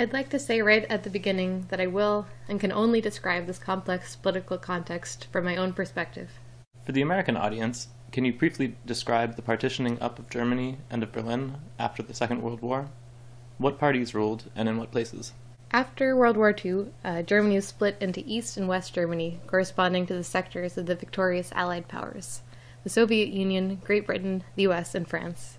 I'd like to say right at the beginning that I will and can only describe this complex political context from my own perspective. For the American audience, can you briefly describe the partitioning up of Germany and of Berlin after the Second World War? What parties ruled and in what places? After World War II, uh, Germany was split into East and West Germany, corresponding to the sectors of the victorious Allied powers the Soviet Union, Great Britain, the US, and France.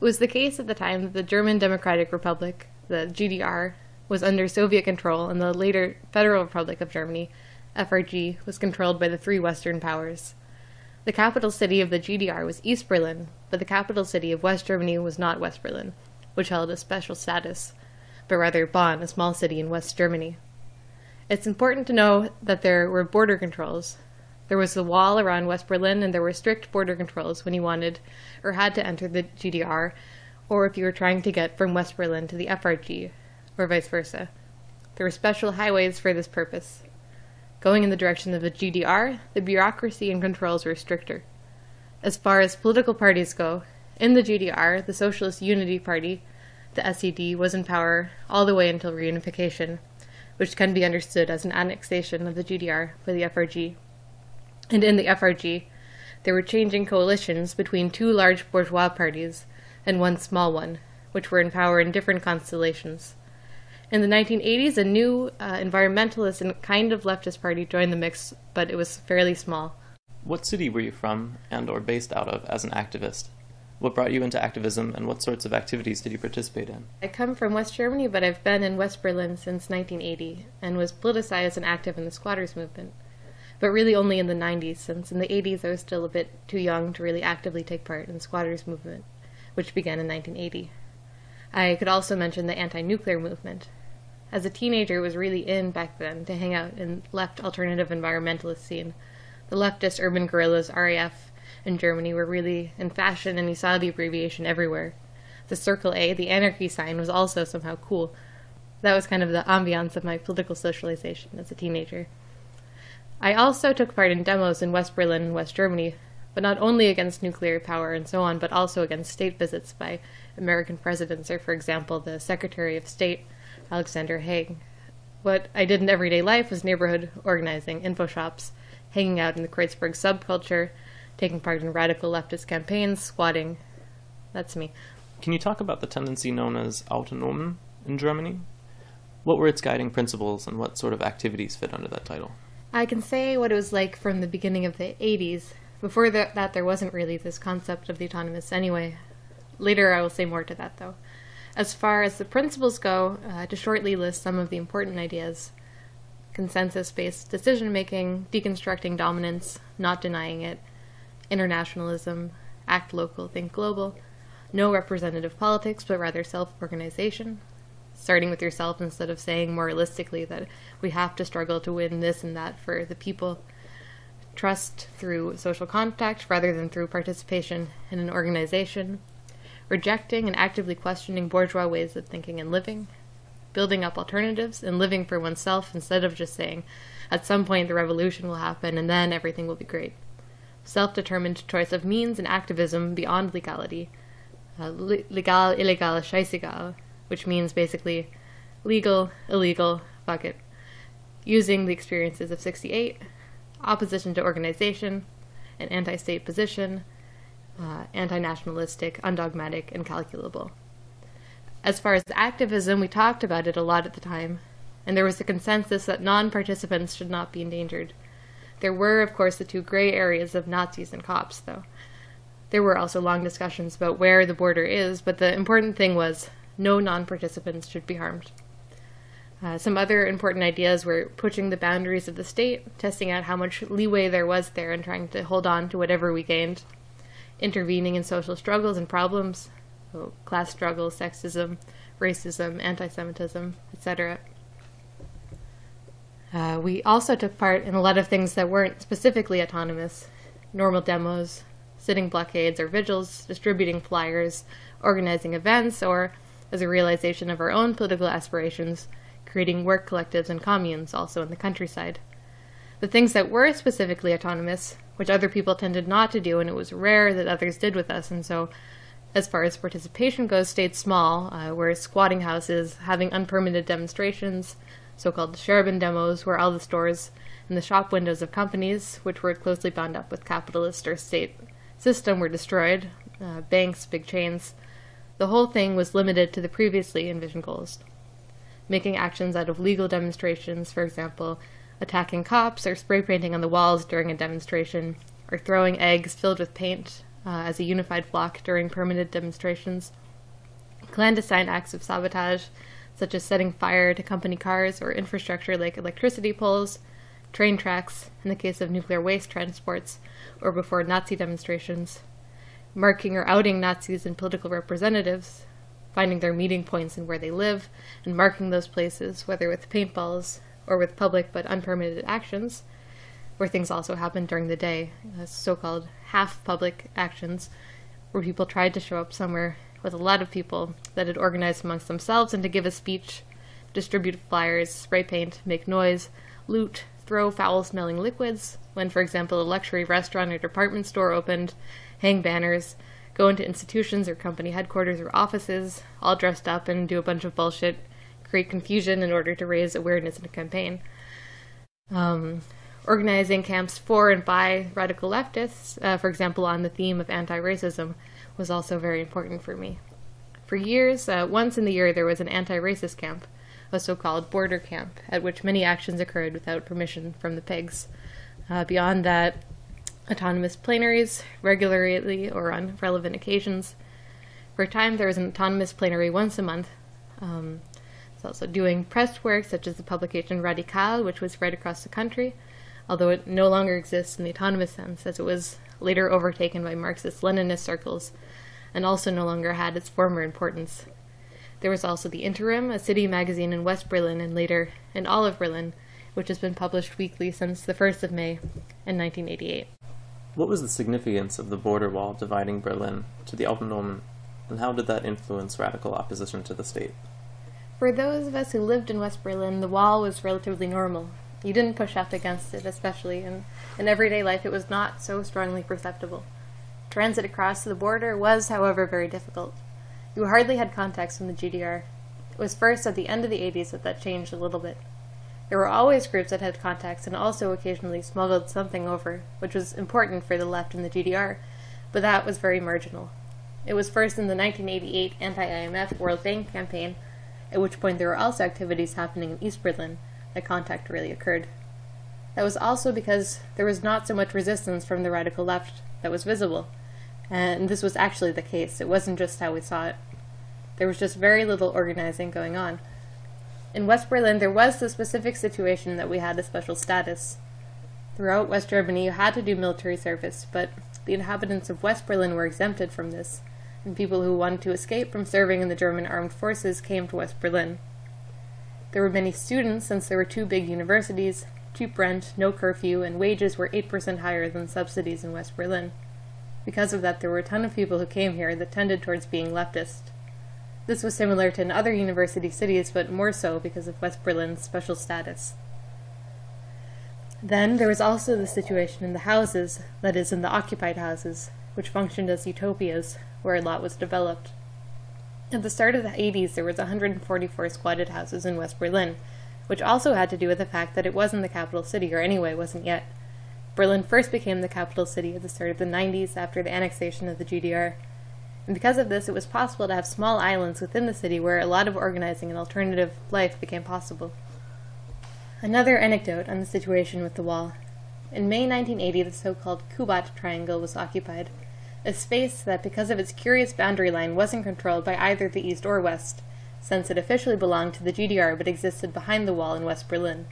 It was the case at the time that the German Democratic Republic, the GDR, was under Soviet control, and the later Federal Republic of Germany, FRG, was controlled by the three Western powers. The capital city of the GDR was East Berlin, but the capital city of West Germany was not West Berlin, which held a special status, but rather Bonn, a small city in West Germany. It's important to know that there were border controls. There was the wall around West Berlin, and there were strict border controls when you wanted or had to enter the GDR, or if you were trying to get from West Berlin to the FRG, or vice versa. There were special highways for this purpose. Going in the direction of the GDR, the bureaucracy and controls were stricter. As far as political parties go, in the GDR, the Socialist Unity Party, the SED, was in power all the way until reunification, which can be understood as an annexation of the GDR by the FRG. And in the FRG, there were changing coalitions between two large bourgeois parties and one small one, which were in power in different constellations. In the 1980s, a new uh, environmentalist and kind of leftist party joined the mix, but it was fairly small. What city were you from and or based out of as an activist? What brought you into activism and what sorts of activities did you participate in? I come from West Germany, but I've been in West Berlin since 1980 and was politicized and active in the squatters movement. But really only in the 90s, since in the 80s I was still a bit too young to really actively take part in the squatters movement, which began in 1980. I could also mention the anti nuclear movement, as a teenager, it was really in back then to hang out in left alternative environmentalist scene. The leftist urban guerrillas, RAF, in Germany were really in fashion, and you saw the abbreviation everywhere. The circle A, the anarchy sign, was also somehow cool. That was kind of the ambiance of my political socialization as a teenager. I also took part in demos in West Berlin and West Germany, but not only against nuclear power and so on, but also against state visits by American presidents, or for example, the Secretary of State Alexander Haig. What I did in everyday life was neighborhood organizing, info shops, hanging out in the Kreuzberg subculture, taking part in radical leftist campaigns, squatting. That's me. Can you talk about the tendency known as Autonomen in Germany? What were its guiding principles and what sort of activities fit under that title? I can say what it was like from the beginning of the 80s. Before that, there wasn't really this concept of the autonomous anyway. Later, I will say more to that, though. As far as the principles go, uh, to shortly list some of the important ideas consensus based decision making, deconstructing dominance, not denying it, internationalism, act local, think global, no representative politics, but rather self organization, starting with yourself instead of saying moralistically that we have to struggle to win this and that for the people. Trust through social contact rather than through participation in an organization, rejecting and actively questioning bourgeois ways of thinking and living, building up alternatives, and living for oneself instead of just saying, at some point the revolution will happen and then everything will be great. Self determined choice of means and activism beyond legality. Uh, legal, illegal, scheißegal, which means basically legal, illegal, fuck it. Using the experiences of 68, opposition to organization, an anti state position, uh, anti nationalistic, undogmatic, and calculable. As far as activism, we talked about it a lot at the time, and there was a consensus that non participants should not be endangered. There were, of course, the two gray areas of Nazis and cops, though. There were also long discussions about where the border is, but the important thing was no non participants should be harmed. Uh, some other important ideas were pushing the boundaries of the state, testing out how much leeway there was there, and trying to hold on to whatever we gained intervening in social struggles and problems, so class struggles, sexism, racism, anti Semitism, etc. Uh, we also took part in a lot of things that weren't specifically autonomous normal demos, sitting blockades or vigils, distributing flyers, organizing events, or, as a realization of our own political aspirations, creating work collectives and communes also in the countryside. The things that were specifically autonomous which other people tended not to do, and it was rare that others did with us. And so as far as participation goes, stayed small, uh, whereas squatting houses, having unpermitted demonstrations, so called Scherben demos, where all the stores and the shop windows of companies, which were closely bound up with capitalist or state system, were destroyed, uh, banks, big chains. The whole thing was limited to the previously envisioned goals. Making actions out of legal demonstrations, for example, attacking cops or spray painting on the walls during a demonstration, or throwing eggs filled with paint uh, as a unified flock during permanent demonstrations. Clandestine acts of sabotage, such as setting fire to company cars or infrastructure like electricity poles, train tracks, in the case of nuclear waste transports, or before Nazi demonstrations, marking or outing Nazis and political representatives, finding their meeting points and where they live, and marking those places, whether with paintballs or with public but unpermitted actions, where things also happened during the day, uh, so called half public actions, where people tried to show up somewhere with a lot of people that had organized amongst themselves and to give a speech, distribute flyers, spray paint, make noise, loot, throw foul smelling liquids, when, for example, a luxury restaurant or department store opened, hang banners, go into institutions or company headquarters or offices, all dressed up and do a bunch of bullshit, create confusion in order to raise awareness in a campaign. Um, organizing camps for and by radical leftists, uh, for example, on the theme of anti racism, was also very important for me. For years, uh, once in the year, there was an anti racist camp, a so called border camp, at which many actions occurred without permission from the pigs. Uh, beyond that, autonomous plenaries, regularly or on relevant occasions. For a time, there was an autonomous plenary once a month. Um, it's also doing press work, such as the publication Radikal, which was spread across the country, although it no longer exists in the autonomous sense, as it was later overtaken by Marxist Leninist circles, and also no longer had its former importance. There was also the Interim, a city magazine in West Berlin and later in all of Berlin, which has been published weekly since the 1st of May in 1988. What was the significance of the border wall dividing Berlin to the Autonomen, and how did that influence radical opposition to the state? For those of us who lived in West Berlin, the wall was relatively normal. You didn't push up against it, especially in, in everyday life, it was not so strongly perceptible. Transit across the border was, however, very difficult. You hardly had contacts from the GDR. It was first at the end of the 80s that that changed a little bit. There were always groups that had contacts and also occasionally smuggled something over, which was important for the left in the GDR, but that was very marginal. It was first in the 1988 anti IMF World Bank campaign, at which point there were also activities happening in East Berlin, that contact really occurred. That was also because there was not so much resistance from the radical left that was visible. And this was actually the case. It wasn't just how we saw it. There was just very little organizing going on. In West Berlin, there was the specific situation that we had a special status. Throughout West Germany, you had to do military service, but the inhabitants of West Berlin were exempted from this, and people who wanted to escape from serving in the German armed forces came to West Berlin. There were many students since there were two big universities, cheap rent, no curfew, and wages were 8% higher than subsidies in West Berlin. Because of that, there were a ton of people who came here that tended towards being leftist. This was similar to in other university cities, but more so because of West Berlin's special status. Then there was also the situation in the houses, that is, in the occupied houses, which functioned as utopias, where a lot was developed. At the start of the 80s, there was 144 squatted houses in West Berlin, which also had to do with the fact that it wasn't the capital city, or anyway wasn't yet. Berlin first became the capital city at the start of the 90s after the annexation of the GDR. And because of this, it was possible to have small islands within the city where a lot of organizing and alternative life became possible. Another anecdote on the situation with the wall. In May 1980, the so called Kubat Triangle was occupied a space that, because of its curious boundary line, wasn't controlled by either the East or West, since it officially belonged to the GDR but existed behind the wall in West Berlin.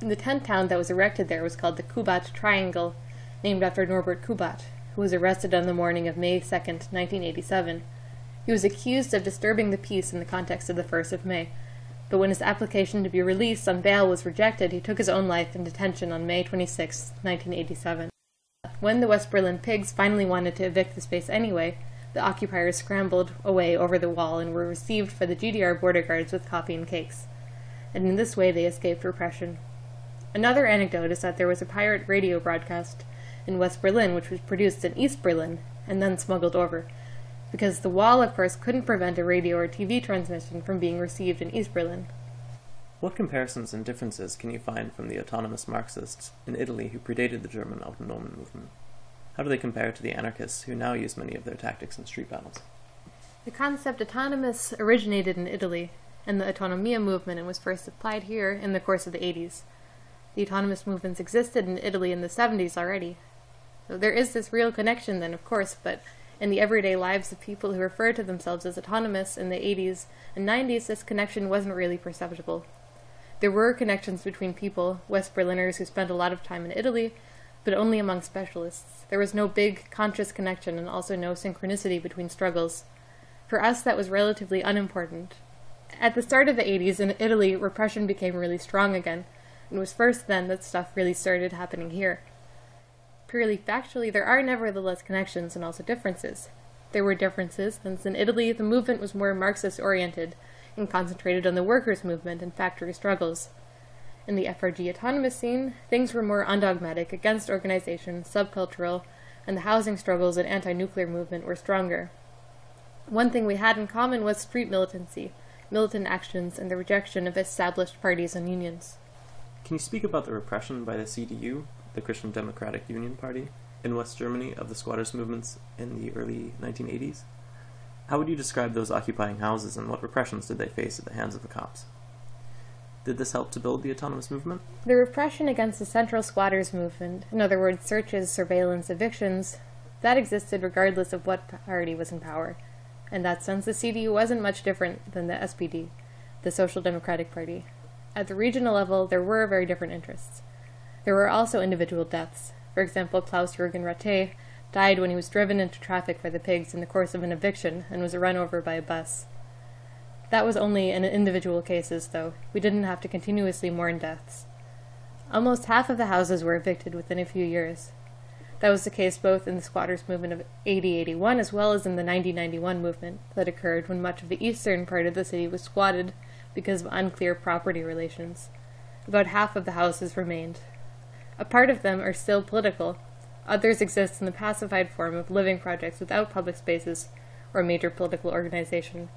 The tent town that was erected there was called the Kubat Triangle, named after Norbert Kubat, who was arrested on the morning of May 2, 1987. He was accused of disturbing the peace in the context of the 1st of May, but when his application to be released on bail was rejected, he took his own life in detention on May 26, 1987. When the West Berlin pigs finally wanted to evict the space anyway, the occupiers scrambled away over the wall and were received by the GDR border guards with coffee and cakes. And in this way they escaped repression. Another anecdote is that there was a pirate radio broadcast in West Berlin which was produced in East Berlin and then smuggled over, because the wall, of course, couldn't prevent a radio or TV transmission from being received in East Berlin. What comparisons and differences can you find from the autonomous Marxists in Italy who predated the German Autonomen movement? How do they compare to the anarchists who now use many of their tactics in street battles? The concept autonomous originated in Italy, and the autonomia movement and was first applied here in the course of the 80s. The autonomous movements existed in Italy in the 70s already. So there is this real connection then, of course, but in the everyday lives of people who refer to themselves as autonomous in the 80s and 90s, this connection wasn't really perceptible. There were connections between people, West Berliners who spent a lot of time in Italy, but only among specialists. There was no big, conscious connection and also no synchronicity between struggles. For us, that was relatively unimportant. At the start of the 80s in Italy, repression became really strong again, and it was first then that stuff really started happening here. Purely factually, there are nevertheless connections and also differences. There were differences, since in Italy the movement was more Marxist oriented, and concentrated on the workers' movement and factory struggles. In the FRG autonomous scene, things were more undogmatic against organization, subcultural, and the housing struggles and anti nuclear movement were stronger. One thing we had in common was street militancy, militant actions, and the rejection of established parties and unions. Can you speak about the repression by the CDU, the Christian Democratic Union Party, in West Germany of the squatters' movements in the early 1980s? How would you describe those occupying houses and what repressions did they face at the hands of the cops? Did this help to build the autonomous movement? The repression against the central squatters movement, in other words, searches, surveillance, evictions, that existed regardless of what party was in power. In that sense, the CDU wasn't much different than the SPD, the Social Democratic Party. At the regional level, there were very different interests. There were also individual deaths. For example, Klaus Jürgen Rattay died when he was driven into traffic by the pigs in the course of an eviction and was run over by a bus. That was only in individual cases, though. We didn't have to continuously mourn deaths. Almost half of the houses were evicted within a few years. That was the case both in the squatters' movement of 8081 as well as in the 9091 movement that occurred when much of the eastern part of the city was squatted because of unclear property relations. About half of the houses remained. A part of them are still political, Others exist in the pacified form of living projects without public spaces or major political organization.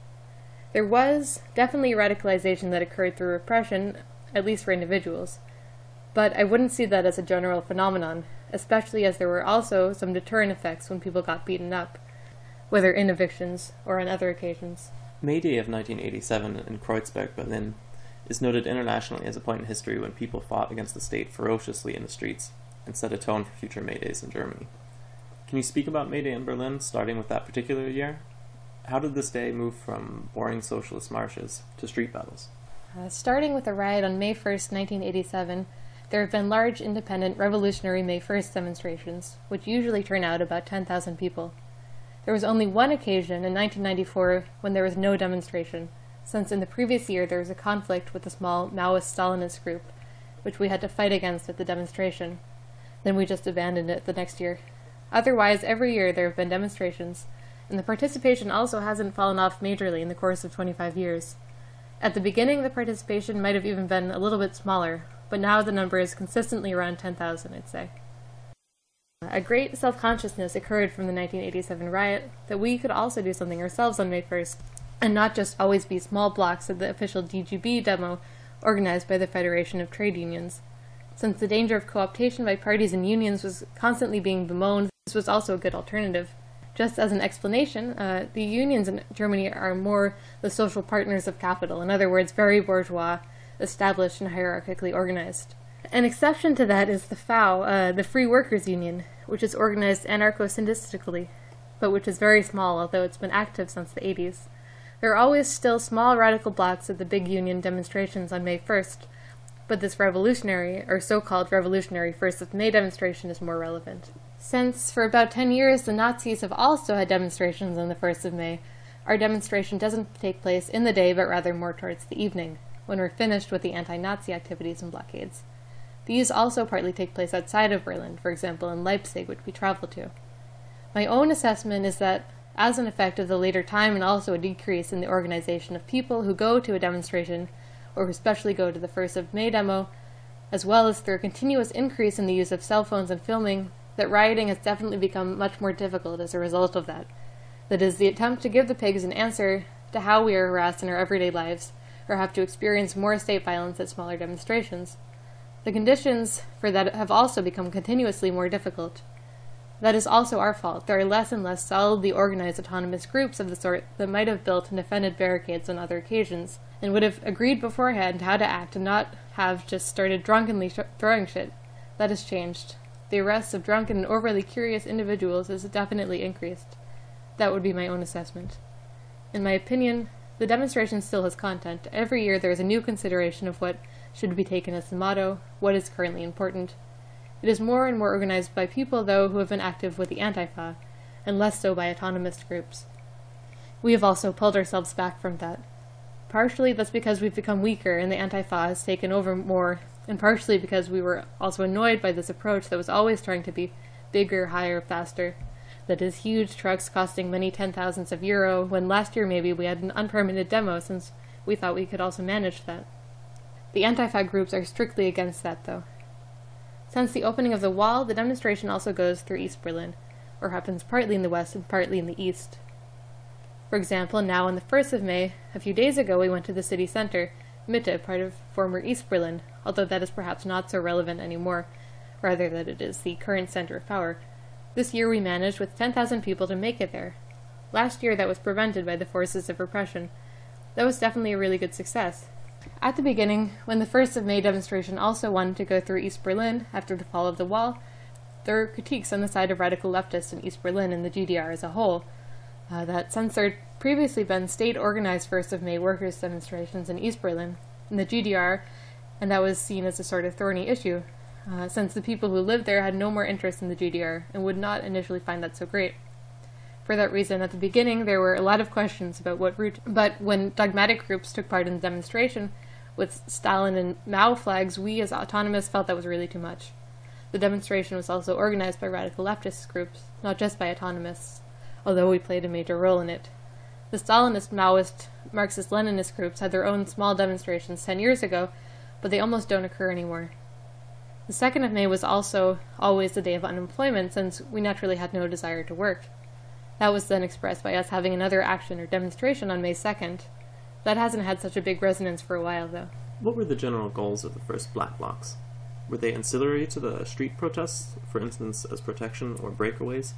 There was definitely radicalization that occurred through repression, at least for individuals, but I wouldn't see that as a general phenomenon, especially as there were also some deterrent effects when people got beaten up, whether in evictions or on other occasions. May Day of 1987 in Kreuzberg, Berlin, is noted internationally as a point in history when people fought against the state ferociously in the streets and set a tone for future May Days in Germany. Can you speak about May Day in Berlin, starting with that particular year? How did this day move from boring socialist marches to street battles? Uh, starting with a riot on May 1st, 1987, there have been large independent revolutionary May 1st demonstrations, which usually turn out about 10,000 people. There was only one occasion in 1994 when there was no demonstration, since in the previous year there was a conflict with a small Maoist Stalinist group, which we had to fight against at the demonstration. Then we just abandoned it the next year. Otherwise, every year there have been demonstrations, and the participation also hasn't fallen off majorly in the course of 25 years. At the beginning, the participation might have even been a little bit smaller, but now the number is consistently around 10,000, I'd say. A great self consciousness occurred from the 1987 riot that we could also do something ourselves on May 1st, and not just always be small blocks at the official DGB demo organized by the Federation of Trade Unions. Since the danger of co-optation by parties and unions was constantly being bemoaned, this was also a good alternative. Just as an explanation, uh, the unions in Germany are more the social partners of capital, in other words, very bourgeois, established and hierarchically organized. An exception to that is the FAU, uh, the Free Workers Union, which is organized anarcho-syndically, but which is very small, although it's been active since the 80s. There are always still small radical blocks at the big union demonstrations on May 1st, but this revolutionary, or so-called revolutionary First of May demonstration is more relevant. Since for about 10 years the Nazis have also had demonstrations on the 1st of May, our demonstration doesn't take place in the day but rather more towards the evening, when we're finished with the anti-Nazi activities and blockades. These also partly take place outside of Berlin, for example in Leipzig, which we travel to. My own assessment is that, as an effect of the later time and also a decrease in the organization of people who go to a demonstration, or who especially go to the 1st of May demo, as well as through a continuous increase in the use of cell phones and filming, that rioting has definitely become much more difficult as a result of that. That is, the attempt to give the pigs an answer to how we are harassed in our everyday lives, or have to experience more state violence at smaller demonstrations. The conditions for that have also become continuously more difficult. That is also our fault. There are less and less solidly organized autonomous groups of the sort that might have built and defended barricades on other occasions, and would have agreed beforehand how to act and not have just started drunkenly sh- throwing shit. That has changed. The arrests of drunken and overly curious individuals has definitely increased. That would be my own assessment. In my opinion, the demonstration still has content. Every year there is a new consideration of what should be taken as the motto, what is currently important, it is more and more organized by people, though, who have been active with the Antifa, and less so by autonomist groups. We have also pulled ourselves back from that. Partially that's because we've become weaker and the Antifa has taken over more, and partially because we were also annoyed by this approach that was always trying to be bigger, higher, faster. That is, huge trucks costing many ten thousands of euro, when last year maybe we had an unpermitted demo since we thought we could also manage that. The Antifa groups are strictly against that, though. Since the opening of the wall, the demonstration also goes through East Berlin, or happens partly in the west and partly in the east. For example, now on the 1st of May, a few days ago, we went to the city center, Mitte, part of former East Berlin, although that is perhaps not so relevant anymore, rather that it is the current center of power. This year we managed with 10,000 people to make it there. Last year that was prevented by the forces of repression. That was definitely a really good success. At the beginning, when the 1st of May demonstration also wanted to go through East Berlin after the fall of the wall, there were critiques on the side of radical leftists in East Berlin and the GDR as a whole, uh, that since there had previously been state organized 1st of May workers' demonstrations in East Berlin, in the GDR, and that was seen as a sort of thorny issue, uh, since the people who lived there had no more interest in the GDR and would not initially find that so great. For that reason, at the beginning, there were a lot of questions about what route, but when dogmatic groups took part in the demonstration, with Stalin and Mao flags, we as autonomists felt that was really too much. The demonstration was also organized by radical leftist groups, not just by autonomists, although we played a major role in it. The Stalinist, Maoist, Marxist Leninist groups had their own small demonstrations 10 years ago, but they almost don't occur anymore. The 2nd of May was also always the day of unemployment, since we naturally had no desire to work. That was then expressed by us having another action or demonstration on May 2nd. That hasn't had such a big resonance for a while, though. What were the general goals of the first black blocs? Were they ancillary to the street protests, for instance, as protection or breakaways?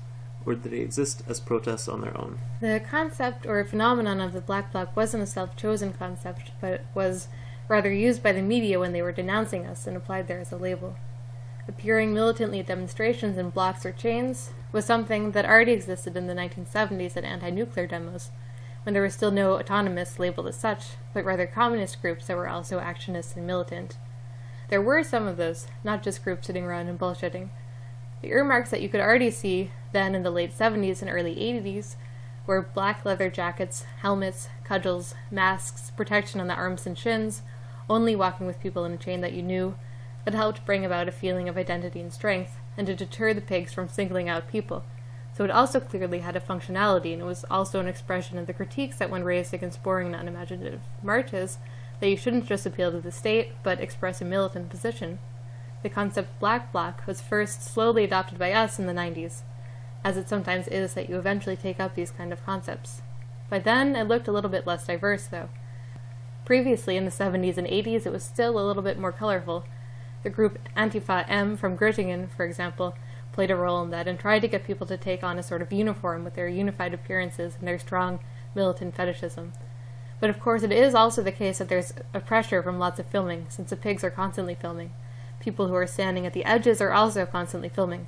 Or did they exist as protests on their own? The concept or phenomenon of the black bloc wasn't a self chosen concept, but was rather used by the media when they were denouncing us and applied there as a label. Appearing militantly at demonstrations in blocks or chains, was something that already existed in the 1970s at anti nuclear demos, when there were still no autonomists labeled as such, but rather communist groups that were also actionists and militant. There were some of those, not just groups sitting around and bullshitting. The earmarks that you could already see then in the late 70s and early 80s were black leather jackets, helmets, cudgels, masks, protection on the arms and shins, only walking with people in a chain that you knew, that helped bring about a feeling of identity and strength, and to deter the pigs from singling out people. So it also clearly had a functionality, and it was also an expression of the critiques that one raised against boring and unimaginative marches that you shouldn't just appeal to the state, but express a militant position. The concept black bloc was first slowly adopted by us in the 90s, as it sometimes is that you eventually take up these kind of concepts. By then, it looked a little bit less diverse, though. Previously, in the 70s and 80s, it was still a little bit more colorful, the group Antifa M from Göttingen, for example, played a role in that and tried to get people to take on a sort of uniform with their unified appearances and their strong militant fetishism. But of course, it is also the case that there's a pressure from lots of filming, since the pigs are constantly filming. People who are standing at the edges are also constantly filming.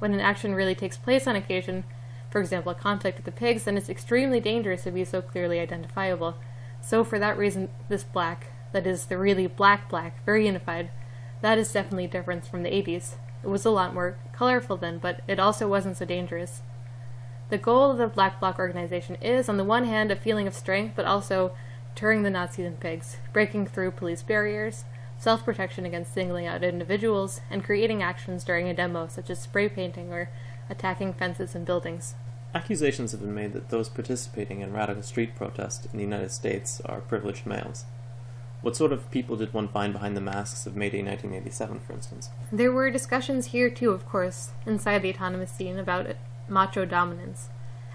When an action really takes place on occasion, for example, a conflict with the pigs, then it's extremely dangerous to be so clearly identifiable. So, for that reason, this black, that is, the really black black, very unified, that is definitely a difference from the 80s. It was a lot more colorful then, but it also wasn't so dangerous. The goal of the Black Bloc organization is, on the one hand, a feeling of strength, but also turning the Nazis and pigs, breaking through police barriers, self protection against singling out individuals, and creating actions during a demo, such as spray painting or attacking fences and buildings. Accusations have been made that those participating in radical street protest in the United States are privileged males. What sort of people did one find behind the masks of May Day 1987, for instance? There were discussions here, too, of course, inside the autonomous scene about macho dominance.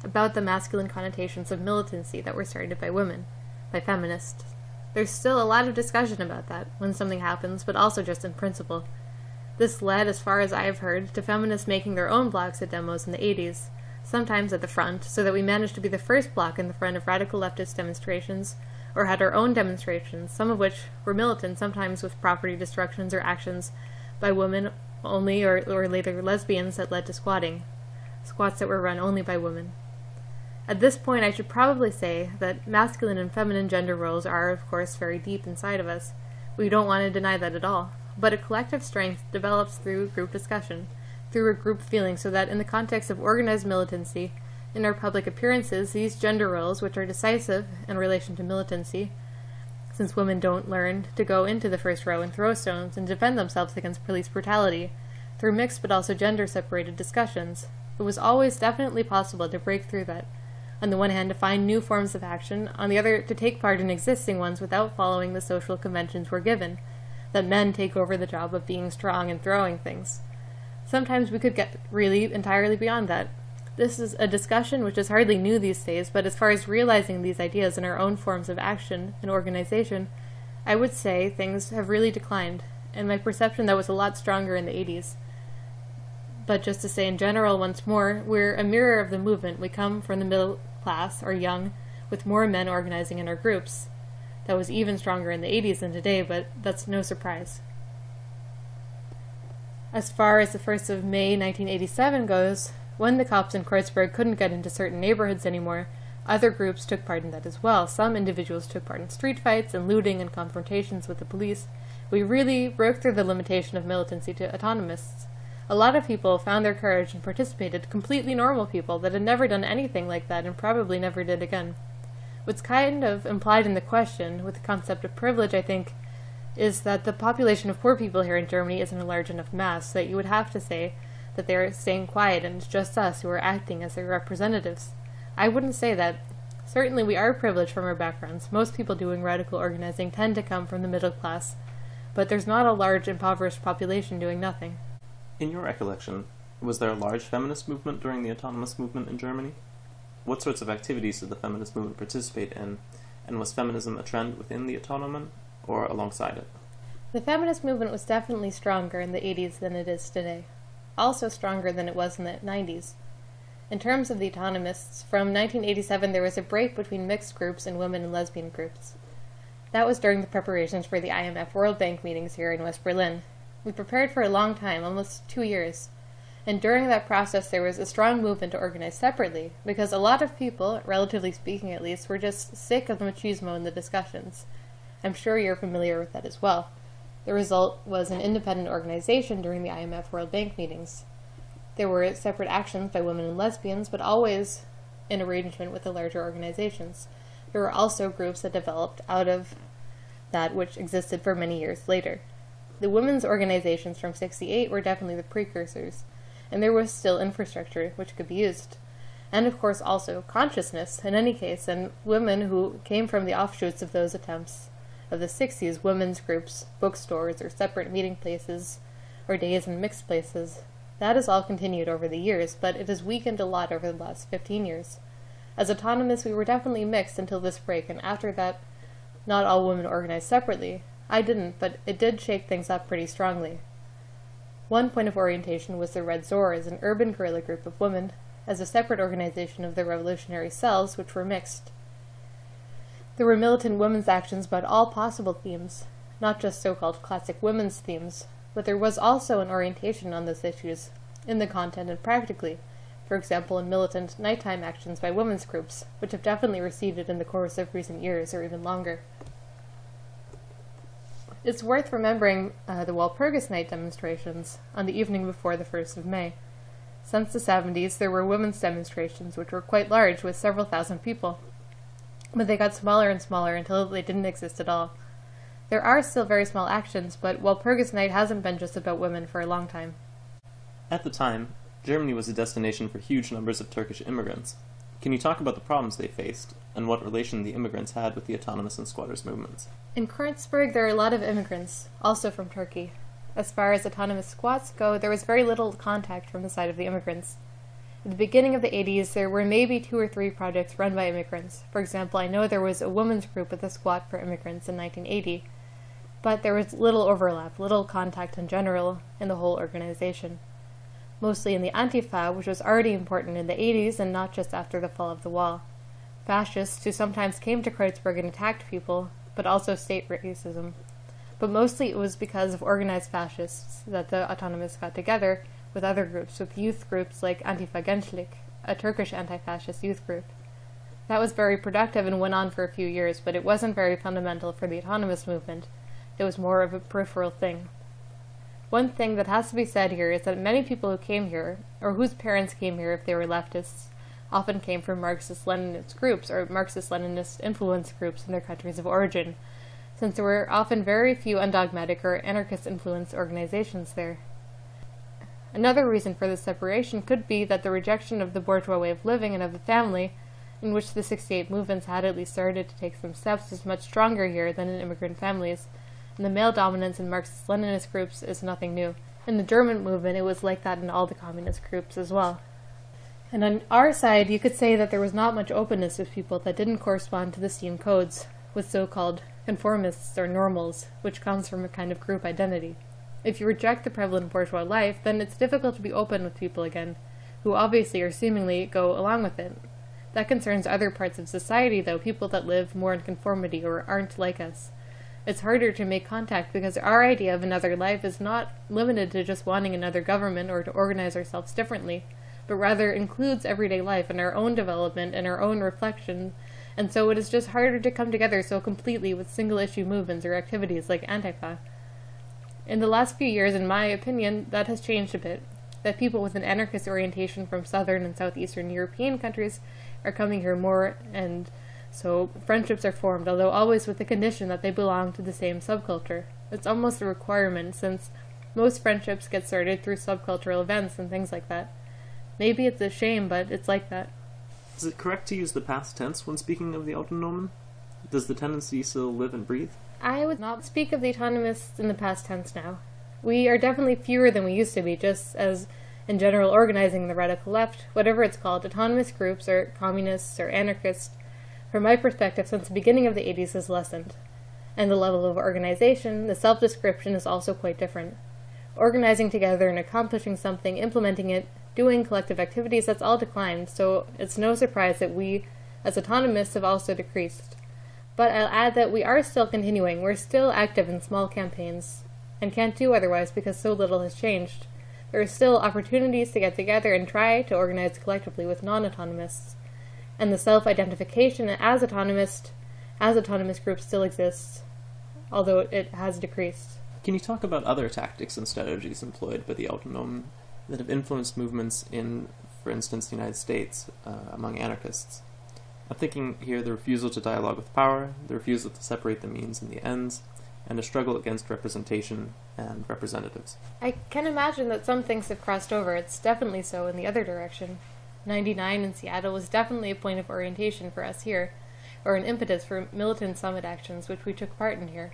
about the masculine connotations of militancy that were started by women, by feminists. There's still a lot of discussion about that when something happens, but also just in principle. This led, as far as I have heard, to feminists making their own blocks at demos in the 80s, sometimes at the front, so that we managed to be the first block in the front of radical leftist demonstrations, or had our own demonstrations, some of which were militant, sometimes with property destructions or actions by women only, or, or later lesbians that led to squatting, squats that were run only by women. At this point, I should probably say that masculine and feminine gender roles are, of course, very deep inside of us. We don't want to deny that at all. But a collective strength develops through group discussion, through a group feeling, so that in the context of organized militancy, in our public appearances, these gender roles, which are decisive in relation to militancy, since women don't learn to go into the first row and throw stones and defend themselves against police brutality, through mixed but also gender separated discussions, it was always definitely possible to break through that on the one hand, to find new forms of action, on the other, to take part in existing ones without following the social conventions we're given, that men take over the job of being strong and throwing things. Sometimes we could get really entirely beyond that. This is a discussion which is hardly new these days, but as far as realizing these ideas in our own forms of action and organization, I would say things have really declined, and my perception that was a lot stronger in the 80s. But just to say in general once more, we're a mirror of the movement. We come from the middle class, or young, with more men organizing in our groups. That was even stronger in the 80s than today, but that's no surprise. As far as the 1st of May 1987 goes, when the cops in Kreuzberg couldn't get into certain neighborhoods anymore, other groups took part in that as well. Some individuals took part in street fights and looting and confrontations with the police. We really broke through the limitation of militancy to autonomists. A lot of people found their courage and participated, completely normal people that had never done anything like that and probably never did again. What's kind of implied in the question, with the concept of privilege, I think, is that the population of poor people here in Germany isn't a large enough mass, that you would have to say that they're staying quiet and it's just us who are acting as their representatives. I wouldn't say that. Certainly we are privileged from our backgrounds. Most people doing radical organizing tend to come from the middle class, but there's not a large impoverished population doing nothing. In your recollection, was there a large feminist movement during the autonomous movement in Germany? What sorts of activities did the feminist movement participate in, and was feminism a trend within the autonomen or alongside it? The feminist movement was definitely stronger in the 80s than it is today, also stronger than it was in the 90s. In terms of the autonomists, from 1987 there was a break between mixed groups and women and lesbian groups. That was during the preparations for the IMF World Bank meetings here in West Berlin, we prepared for a long time, almost two years. And during that process, there was a strong movement to organize separately, because a lot of people, relatively speaking at least, were just sick of the machismo in the discussions. I'm sure you're familiar with that as well. The result was an independent organization during the IMF World Bank meetings. There were separate actions by women and lesbians, but always in arrangement with the larger organizations. There were also groups that developed out of that which existed for many years later. The women's organizations from 68 were definitely the precursors, and there was still infrastructure which could be used. And of course, also consciousness, in any case, and women who came from the offshoots of those attempts of the 60s, women's groups, bookstores, or separate meeting places, or days in mixed places. That has all continued over the years, but it has weakened a lot over the last 15 years. As autonomous, we were definitely mixed until this break, and after that, not all women organized separately, I didn't, but it did shake things up pretty strongly. One point of orientation was the Red Zores, an urban guerrilla group of women, as a separate organization of the revolutionary cells, which were mixed. There were militant women's actions about all possible themes, not just so called classic women's themes, but there was also an orientation on those issues, in the content and practically, for example, in militant nighttime actions by women's groups, which have definitely receded in the course of recent years or even longer. It's worth remembering uh, the Walpurgis Night demonstrations on the evening before the 1st of May. Since the 70s, there were women's demonstrations, which were quite large, with several thousand people. But they got smaller and smaller until they didn't exist at all. There are still very small actions, but Walpurgis Night hasn't been just about women for a long time. At the time, Germany was a destination for huge numbers of Turkish immigrants. Can you talk about the problems they faced and what relation the immigrants had with the autonomous and squatters movements? In Kreuzberg, there are a lot of immigrants, also from Turkey. As far as autonomous squats go, there was very little contact from the side of the immigrants. At the beginning of the 80s, there were maybe two or three projects run by immigrants. For example, I know there was a women's group with a squat for immigrants in 1980, but there was little overlap, little contact in general in the whole organization. Mostly in the Antifa, which was already important in the 80s and not just after the fall of the wall. Fascists who sometimes came to Kreuzberg and attacked people, but also state racism. But mostly it was because of organized fascists that the autonomists got together with other groups, with youth groups like Antifa Gençlik, a Turkish anti-fascist youth group. That was very productive and went on for a few years, but it wasn't very fundamental for the autonomous movement. It was more of a peripheral thing. One thing that has to be said here is that many people who came here, or whose parents came here if they were leftists, often came from Marxist Leninist groups or Marxist Leninist influence groups in their countries of origin, since there were often very few undogmatic or anarchist influenced organizations there. Another reason for this separation could be that the rejection of the bourgeois way of living and of the family, in which the 68 movements had at least started to take some steps, is much stronger here than in immigrant families, and the male dominance in Marxist Leninist groups is nothing new. In the German movement, it was like that in all the communist groups as well. And on our side, you could say that there was not much openness with people that didn't correspond to the seen codes, with so called conformists or normals, which comes from a kind of group identity. If you reject the prevalent bourgeois life, then it's difficult to be open with people again, who obviously or seemingly go along with it. That concerns other parts of society, though, people that live more in conformity or aren't like us. It's harder to make contact because our idea of another life is not limited to just wanting another government or to organize ourselves differently but rather includes everyday life and our own development and our own reflection. And so it is just harder to come together so completely with single issue movements or activities like Antifa. In the last few years, in my opinion, that has changed a bit. That people with an anarchist orientation from southern and southeastern European countries are coming here more, and so friendships are formed, although always with the condition that they belong to the same subculture. It's almost a requirement, since most friendships get started through subcultural events and things like that. Maybe it's a shame, but it's like that. Is it correct to use the past tense when speaking of the Autonomen? Does the tendency still live and breathe? I would not speak of the autonomists in the past tense now. We are definitely fewer than we used to be, just as in general organizing the radical left, whatever it's called, autonomous groups or communists or anarchists, from my perspective since the beginning of the 80s has lessened. And the level of organization, the self description is also quite different. Organizing together and accomplishing something, implementing it, doing collective activities, that's all declined, so it's no surprise that we, as autonomists, have also decreased. But I'll add that we are still continuing. We're still active in small campaigns, and can't do otherwise because so little has changed. There are still opportunities to get together and try to organize collectively with non autonomists. And the self identification as autonomist, as autonomous groups still exists, although it has decreased. Can you talk about other tactics and strategies employed by the autonom that have influenced movements in, for instance, the United States uh, among anarchists. I'm thinking here the refusal to dialogue with power, the refusal to separate the means and the ends, and a struggle against representation and representatives. I can imagine that some things have crossed over. It's definitely so in the other direction. 99 in Seattle was definitely a point of orientation for us here, or an impetus for militant summit actions which we took part in here.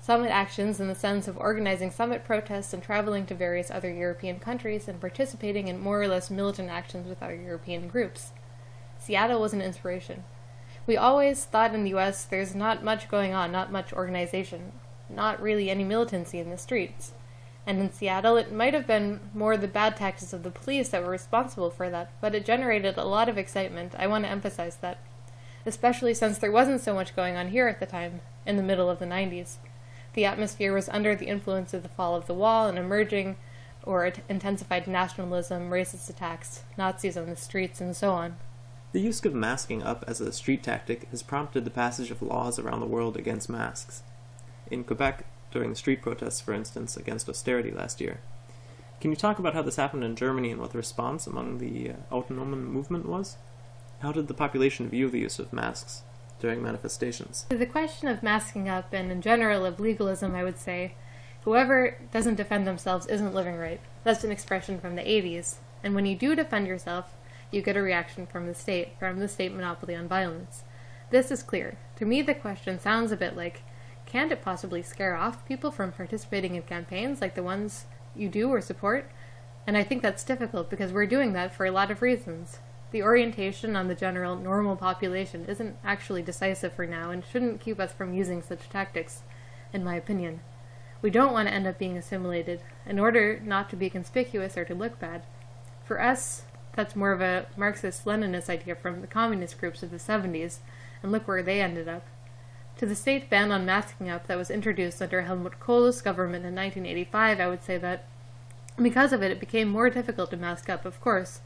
Summit actions in the sense of organizing summit protests and traveling to various other European countries and participating in more or less militant actions with other European groups. Seattle was an inspiration. We always thought in the US there's not much going on, not much organization, not really any militancy in the streets. And in Seattle, it might have been more the bad tactics of the police that were responsible for that, but it generated a lot of excitement. I want to emphasize that. Especially since there wasn't so much going on here at the time, in the middle of the 90s. The atmosphere was under the influence of the fall of the wall and emerging or intensified nationalism, racist attacks, Nazis on the streets, and so on. The use of masking up as a street tactic has prompted the passage of laws around the world against masks. In Quebec, during the street protests, for instance, against austerity last year. Can you talk about how this happened in Germany and what the response among the uh, Autonomen movement was? How did the population view the use of masks? during manifestations. The question of masking up and in general of legalism, I would say, whoever doesn't defend themselves isn't living right. That's an expression from the 80s. And when you do defend yourself, you get a reaction from the state, from the state monopoly on violence. This is clear. To me, the question sounds a bit like can't it possibly scare off people from participating in campaigns like the ones you do or support? And I think that's difficult because we're doing that for a lot of reasons. The orientation on the general normal population isn't actually decisive for now and shouldn't keep us from using such tactics, in my opinion. We don't want to end up being assimilated, in order not to be conspicuous or to look bad. For us, that's more of a Marxist Leninist idea from the communist groups of the 70s, and look where they ended up. To the state ban on masking up that was introduced under Helmut Kohl's government in 1985, I would say that because of it, it became more difficult to mask up, of course.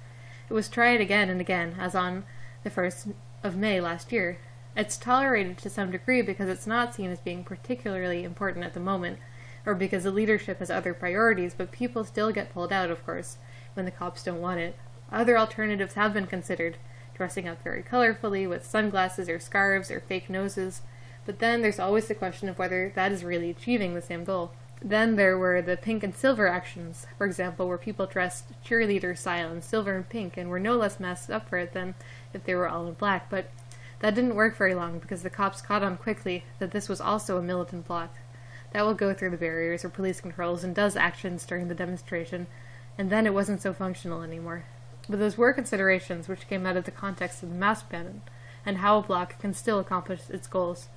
It was tried again and again, as on the 1st of May last year. It's tolerated to some degree because it's not seen as being particularly important at the moment, or because the leadership has other priorities, but people still get pulled out, of course, when the cops don't want it. Other alternatives have been considered, dressing up very colorfully with sunglasses or scarves or fake noses, but then there's always the question of whether that is really achieving the same goal. Then there were the pink and silver actions, for example, where people dressed cheerleader style in silver and pink and were no less messed up for it than if they were all in black, but that didn't work very long because the cops caught on quickly that this was also a militant bloc. That will go through the barriers or police controls and does actions during the demonstration, and then it wasn't so functional anymore. But those were considerations which came out of the context of the mask ban and how a bloc can still accomplish its goals.